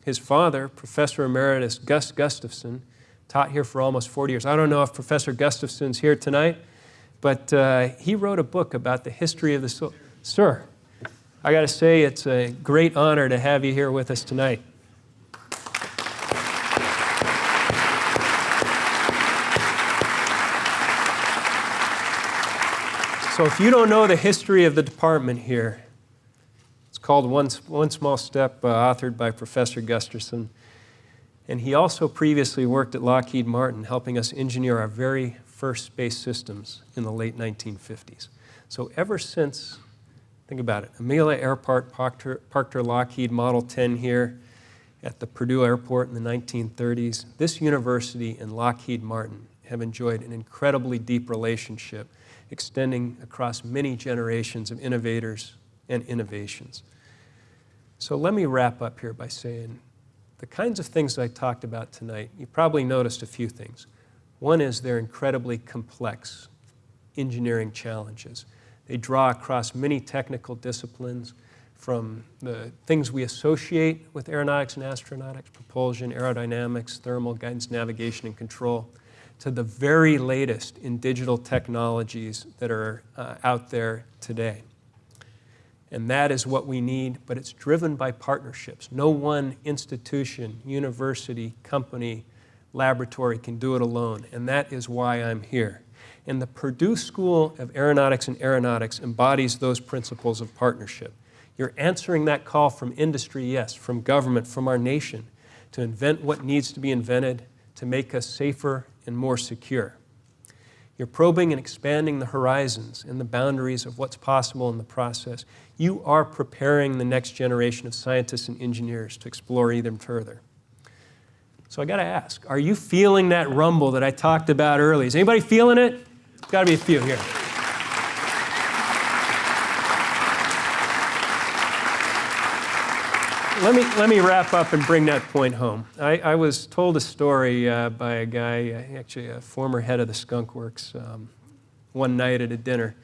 His father, Professor Emeritus Gus Gustafson, taught here for almost 40 years. I don't know if Professor Gustafson's here tonight, but uh, he wrote a book about the history of the soul. Sir, I got to say it's a great honor to have you here with us tonight. So if you don't know the history of the department here, it's called One, One Small Step, uh, authored by Professor Gustafson. And he also previously worked at Lockheed Martin, helping us engineer our very first space systems in the late 1950s. So ever since, think about it, Amelia Earhart parked her, Lockheed Model 10 here at the Purdue Airport in the 1930s. This university and Lockheed Martin have enjoyed an incredibly deep relationship extending across many generations of innovators and innovations. So let me wrap up here by saying the kinds of things I talked about tonight, you probably noticed a few things. One is they're incredibly complex engineering challenges. They draw across many technical disciplines from the things we associate with aeronautics and astronautics, propulsion, aerodynamics, thermal, guidance, navigation, and control, to the very latest in digital technologies that are uh, out there today. And that is what we need, but it's driven by partnerships. No one institution, university, company, laboratory can do it alone, and that is why I'm here. And the Purdue School of Aeronautics and Aeronautics embodies those principles of partnership. You're answering that call from industry, yes, from government, from our nation, to invent what needs to be invented to make us safer and more secure. You're probing and expanding the horizons and the boundaries of what's possible in the process. You are preparing the next generation of scientists and engineers to explore even further. So I got to ask, are you feeling that rumble that I talked about earlier? Is anybody feeling it? Got to be a few here. Let me, let me wrap up and bring that point home. I, I was told a story uh, by a guy, uh, actually a former head of the Skunk Works, um, one night at a dinner.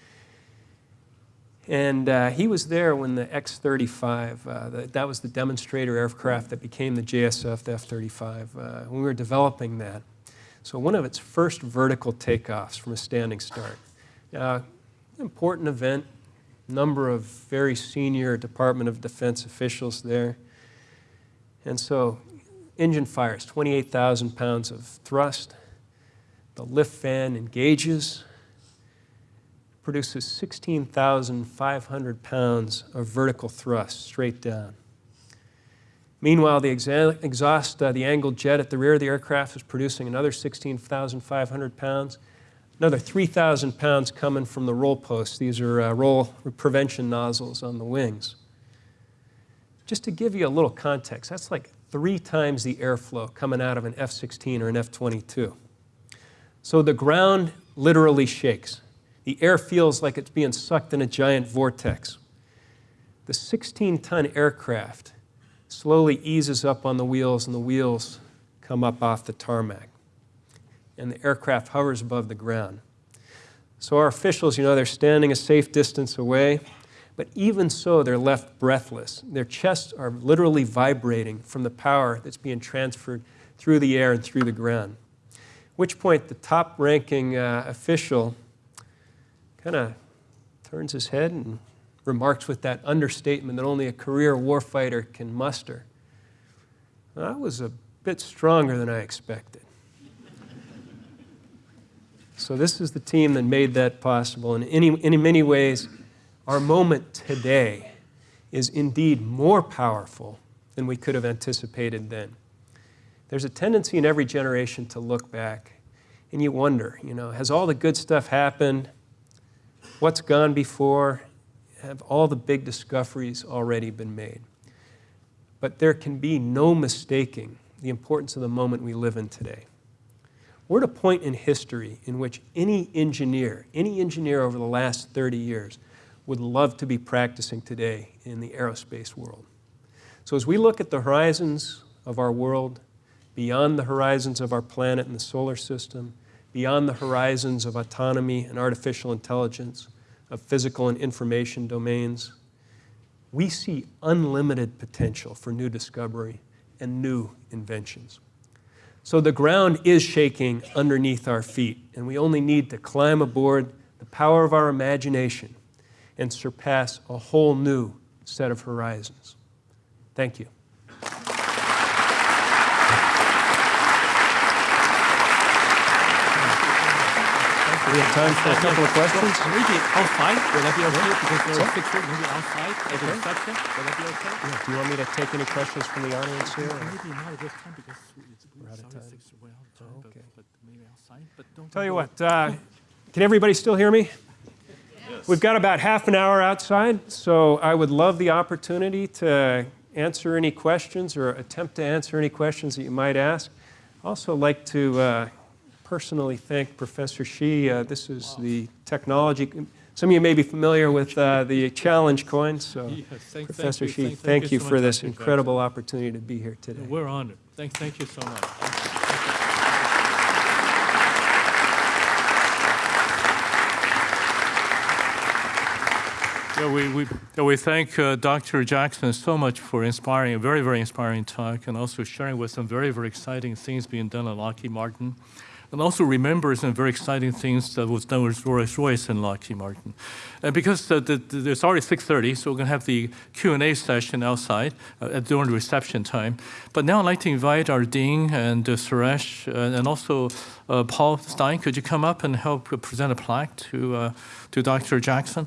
And uh, he was there when the X-35, uh, that was the demonstrator aircraft that became the JSF, the F-35, uh, when we were developing that. So one of its first vertical takeoffs from a standing start. important event, number of very senior Department of Defense officials there. And so engine fires 28,000 pounds of thrust. The lift fan engages, produces 16,500 pounds of vertical thrust straight down. Meanwhile, the exhaust, uh, the angled jet at the rear of the aircraft is producing another 16,500 pounds. Another 3,000 pounds coming from the roll posts. These are uh, roll prevention nozzles on the wings. Just to give you a little context, that's like three times the airflow coming out of an F 16 or an F 22. So the ground literally shakes. The air feels like it's being sucked in a giant vortex. The 16 ton aircraft slowly eases up on the wheels, and the wheels come up off the tarmac. And the aircraft hovers above the ground. So our officials, you know, they're standing a safe distance away, but even so, they're left breathless. Their chests are literally vibrating from the power that's being transferred through the air and through the ground. At which point, the top ranking uh, official kind of turns his head and remarks with that understatement that only a career warfighter can muster. I was a bit stronger than I expected. So this is the team that made that possible. And in, in many ways, our moment today is indeed more powerful than we could have anticipated then. There's a tendency in every generation to look back and you wonder, you know, has all the good stuff happened? What's gone before? Have all the big discoveries already been made? But there can be no mistaking the importance of the moment we live in today. We're at a point in history in which any engineer, any engineer over the last 30 years, would love to be practicing today in the aerospace world. So as we look at the horizons of our world, beyond the horizons of our planet and the solar system, beyond the horizons of autonomy and artificial intelligence, of physical and information domains, we see unlimited potential for new discovery and new inventions. So the ground is shaking underneath our feet, and we only need to climb aboard the power of our imagination and surpass a whole new set of horizons. Thank you. We have time for a couple of questions. Maybe outside, will that be okay? Because there are six here, maybe outside at the reception, will that be okay? Yeah, Do you want me to take any questions from the audience here? or- Maybe not at this time because it's, We're out of time. six, we're out of time, but, Okay. but maybe outside, but don't. Tell you what, uh, can everybody still hear me? We've got about half an hour outside, so I would love the opportunity to answer any questions or attempt to answer any questions that you might ask. I Also like to uh, personally thank Professor Shih. Uh, This is the technology, some of you may be familiar with uh, the challenge coin, so Yes, thank- thank Professor you, Shih, thank- thank you so for this incredible opportunity to be here today. We're honored. Thank, thank you so much. Yeah, we, we, we thank uh, Dr. Jackson so much for inspiring, a very, very inspiring talk, and also sharing with some very, very exciting things being done at Lockheed Martin. And also remember some very exciting things that was done with Rolls-Royce and Lockheed Martin. And because uh, the, the, it's already 6.30, so we're going to have the Q&A session outside uh, during the reception time. But now I'd like to invite our Dean and uh, Suresh uh, and also uh, Paul Stein. Could you come up and help present a plaque to, uh, to Dr. Jackson?